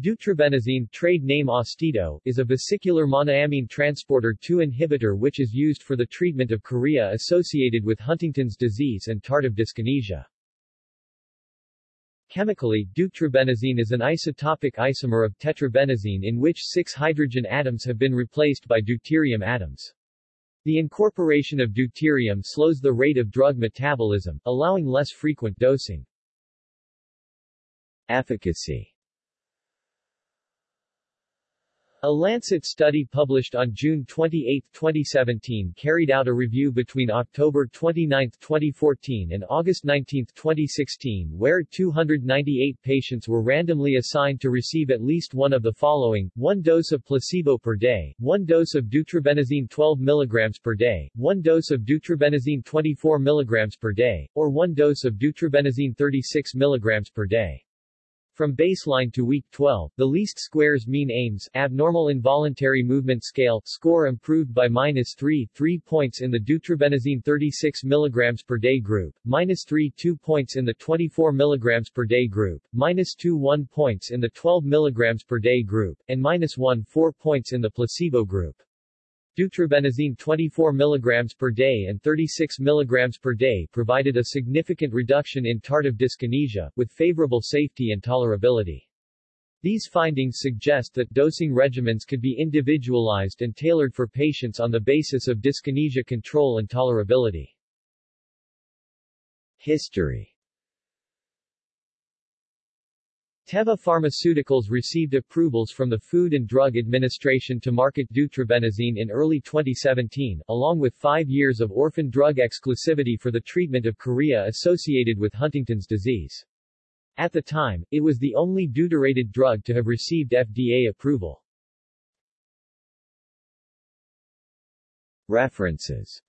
Deutetrabenazine trade name Austedo, is a vesicular monoamine transporter 2 inhibitor which is used for the treatment of chorea associated with Huntington's disease and tardive dyskinesia. Chemically, deutetrabenazine is an isotopic isomer of tetrabenazine in which six hydrogen atoms have been replaced by deuterium atoms. The incorporation of deuterium slows the rate of drug metabolism, allowing less frequent dosing. Efficacy A Lancet study published on June 28, 2017 carried out a review between October 29, 2014 and August 19, 2016 where 298 patients were randomly assigned to receive at least one of the following, one dose of placebo per day, one dose of deutetrabenazine 12 mg per day, one dose of deutetrabenazine 24 mg per day, or one dose of deutetrabenazine 36 mg per day. From baseline to week 12, the least squares mean AIMS abnormal involuntary movement scale score improved by minus 3 3 points in the deutetrabenazine 36 mg per day group, minus 3 2 points in the 24 mg per day group, minus 2 1 points in the 12 mg per day group, and minus 1 4 points in the placebo group. Deutetrabenazine 24 mg per day and 36 mg per day provided a significant reduction in tardive dyskinesia, with favorable safety and tolerability. These findings suggest that dosing regimens could be individualized and tailored for patients on the basis of dyskinesia control and tolerability. History Teva Pharmaceuticals received approvals from the Food and Drug Administration to market deutetrabenazine in early 2017, along with five years of orphan drug exclusivity for the treatment of chorea associated with Huntington's disease. At the time, it was the only deuterated drug to have received FDA approval. References